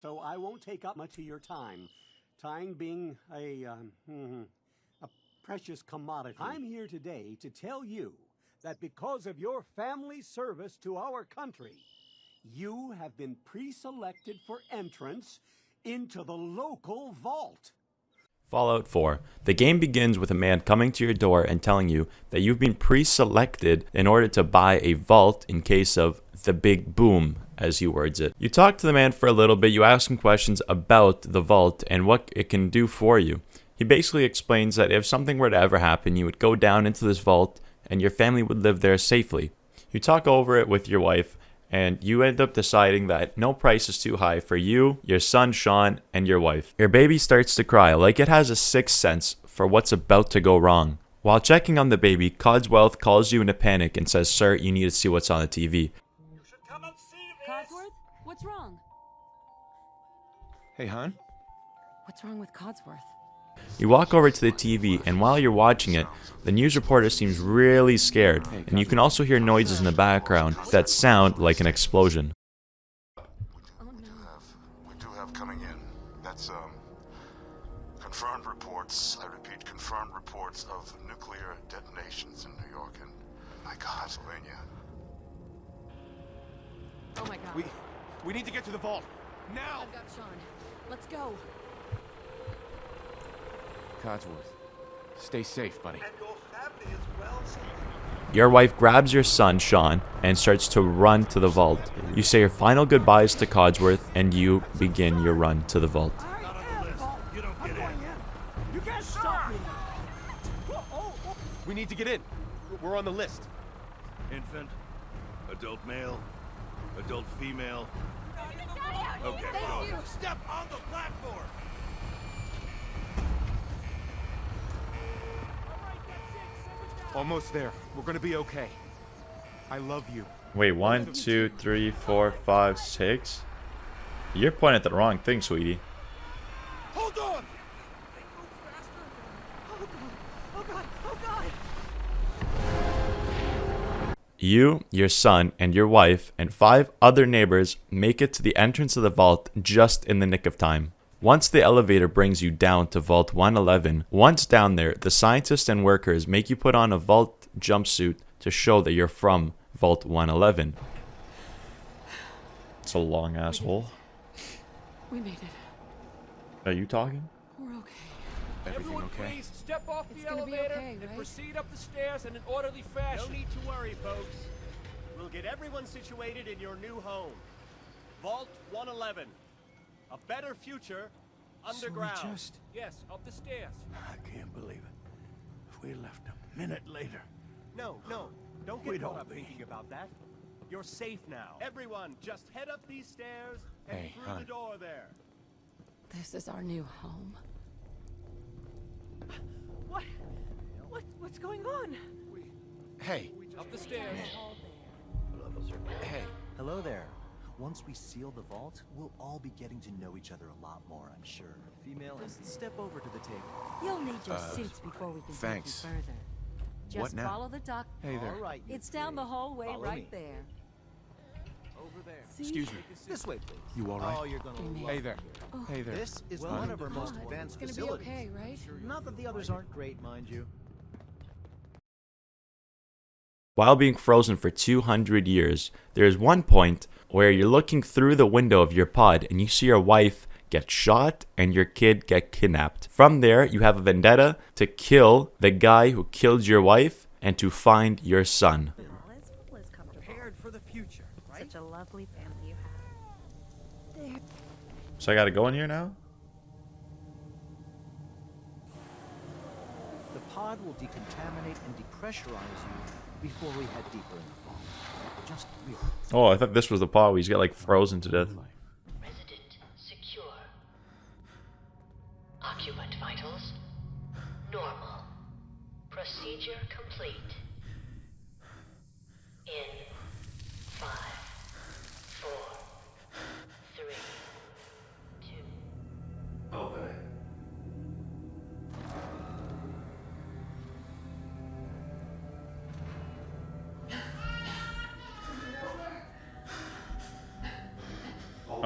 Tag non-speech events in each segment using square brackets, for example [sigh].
so I won't take up much of your time. Time being a, um, mhm, a precious commodity. I'm here today to tell you that because of your family service to our country, you have been pre-selected for entrance into the local vault. Fallout 4. The game begins with a man coming to your door and telling you that you've been pre selected in order to buy a vault in case of the big boom, as he words it. You talk to the man for a little bit, you ask him questions about the vault and what it can do for you. He basically explains that if something were to ever happen, you would go down into this vault and your family would live there safely. You talk over it with your wife, and you end up deciding that no price is too high for you, your son Sean, and your wife. Your baby starts to cry like it has a sixth sense for what's about to go wrong. While checking on the baby, Codsworth calls you in a panic and says, Sir, you need to see what's on the TV. You should come and see Codsworth? What's wrong? Hey, hon. What's wrong with Codsworth? You walk over to the TV, and while you're watching it, the news reporter seems really scared, and you can also hear noises in the background that sound like an explosion. Oh no. have, we do have coming in. That's, um, confirmed reports, I repeat, confirmed reports of nuclear detonations in New York and, my God, Pennsylvania. Oh my god. We we need to get to the vault. Now! I've got Sean. Let's go. Codsworth. Stay safe, buddy. Your wife grabs your son, Sean, and starts to run to the vault. You say your final goodbyes to Codsworth, and you begin your run to the vault. We need to get in. We're on the list. Infant, adult male, adult female. Okay, Thank you. Step on the platform. Almost there. We're gonna be okay. I love you. Wait, one, two, three, four, five, six? You're pointing at the wrong thing, sweetie. Hold on. You, your son, and your wife, and five other neighbors make it to the entrance of the vault just in the nick of time. Once the elevator brings you down to Vault 111, once down there, the scientists and workers make you put on a vault jumpsuit to show that you're from Vault 111. It's a long asshole. We made it. Are you talking? We're okay. Everything Everyone, okay? please step off It's the elevator okay, and proceed up the stairs in an orderly fashion. No need to worry, folks. We'll get everyone situated in your new home. Vault 111. A better future underground. Yes, up the stairs. I can't believe it. If we left a minute later. No, no. Don't get caught up be- thinking about that. You're safe now. Everyone, just head up these stairs and Hey, through hon. the door there. This is our new home. What? What? What's going on? Hey, Up the stairs. hey. Hello there. Once we seal the vault, we'll all be getting to know each other a lot more, I'm sure. Female, just step over to the table. You'll need your Uh, suits before we can thanks. take you further. Just What now? follow the doc. Hey there. All right, you It's down the hallway Follow right me. there. Over there. See? Excuse me. This way, please. You all right? Oh, you're gonna Amy. love Hey there. here. Hey there. This is Well, one of our most advanced it's gonna facilities. be okay, right? Not that the others aren't great, mind you. While being frozen for 200 years, there is one point where you're looking through the window of your pod and you see your wife get shot and your kid get kidnapped. From there, you have a vendetta to kill the guy who killed your wife and to find your son. All is full is comfortable. Prepared for the future, right? Such a lovely family you have. There. So I gotta go in here now? The pod will decontaminate and depressurize you before we head deeper in the vault. Just relax. Oh, I thought this was the part where he's got like frozen to death. Resident secure. Occupant vitals normal. Procedure complete.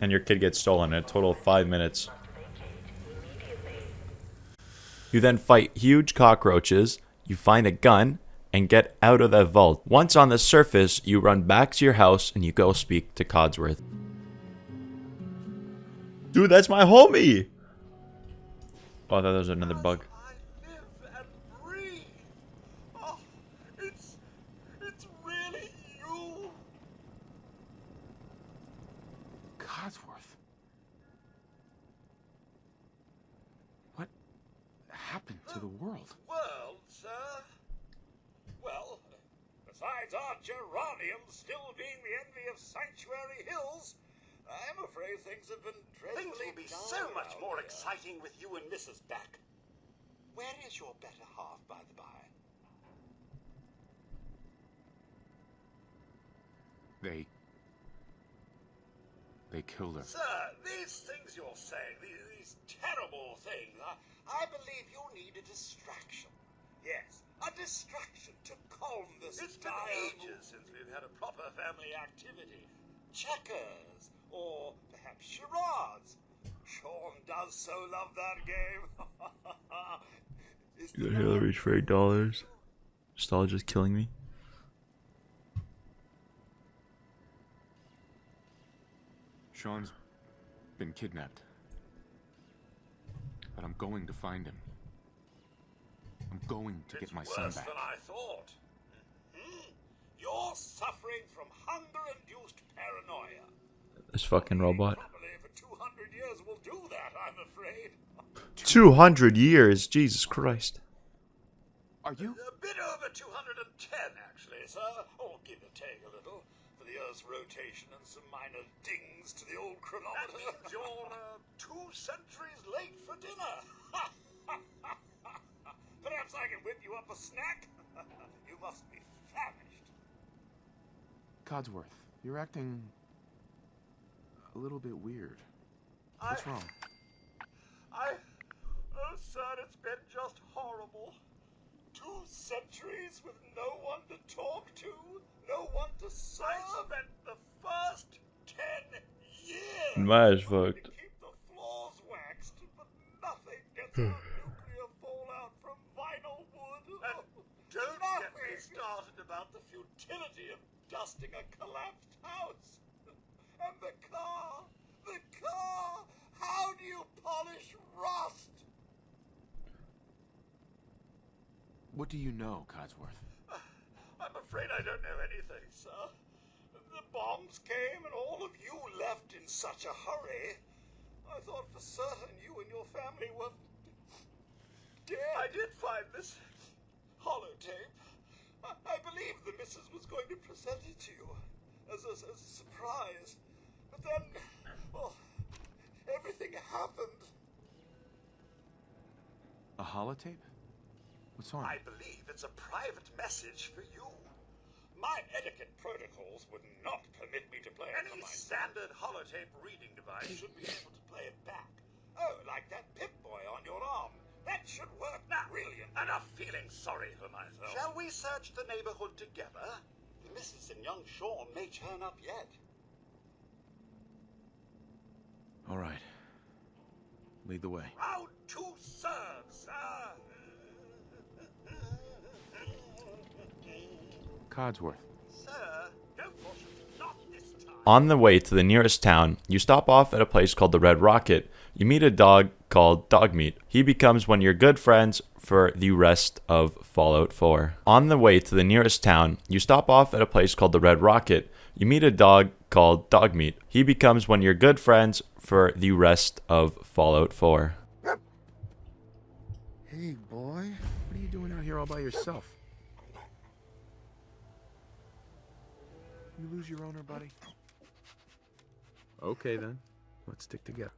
and your kid gets stolen in a total of five minutes. You then fight huge cockroaches, you find a gun, and get out of that vault. Once on the surface, you run back to your house and you go speak to Codsworth. Dude, that's my homie! Oh, I thought there was another bug. I live and breathe. Oh, it's it's really you. Codsworth. What happened to the world? World, sir. Well, besides our geranium still being the envy of Sanctuary Hills, I'm afraid things have been dreadfully Things will be so much more here. exciting with you and Mrs. Beck. Where is your better half, by the by? They. They killed her. Sir, these things you're saying, these, these terrible things, I, I believe you need a distraction. Yes, a distraction to calm this It's been ages since we've had a proper family activity. Checkers, or perhaps charades. Sean does so love that game. Is [laughs] You got Hillary for eight dollars. Stall just killing me. Sean's been kidnapped. But I'm going to find him. I'm going to get my son worse back. than I thought. Mhm. You're suffering from hunger-induced paranoia. This fucking robot. Probably for 200 years will do that, I'm afraid. 200 years, Jesus Christ. Are you? A bit over 210, actually, sir. Or give or take a little. For the Earth's rotation and some minor dings to the old chronometer. That means you're uh, two centuries late for dinner. [laughs] Perhaps I can whip you up a snack? [laughs] you must be famished. Codsworth, you're acting. a little bit weird. What's I- wrong? I. Oh, sir, it's been just horrible. Two centuries with no one to talk to, no one to serve. I spent the first ten years My eyes trying fucked. to keep the floors waxed, but nothing gets hmm. out nuclear fallout from vinyl wood. Get me started about the futility of dusting a collapsed house. And the car, the car. How do you polish rust? What do you know, Codsworth? I'm afraid I don't know anything, sir. The bombs came and all of you left in such a hurry. I thought for certain you and your family were dead. I did find this holotape. I, I believe the missus was going to present it to you as a, as a surprise. But then, well, everything happened. A holotape? What's on I believe it's a private message for you. My etiquette protocols would not permit me to play Any standard holotape reading device should be able to play it back. Oh, like that Pip-Boy on your arm. That should work now. brilliant. Enough feeling sorry for myself. Shall we search the neighborhood together? The missus and young Sean may turn up yet. All right. Lead the way. Round two serves, sir. Codsworth. Sir, no caution, not this time. On the way to the nearest town, you stop off at a place called the Red Rocket. You meet a dog called Dogmeat. He becomes one of your good friends for the rest of Fallout 4. On the way to the nearest town, you stop off at a place called the Red Rocket. You meet a dog called Dogmeat. He becomes one of your good friends for the rest of Fallout 4. Hey, boy. What are you doing out here all by yourself? You lose your owner, buddy? Okay, then. Let's stick together.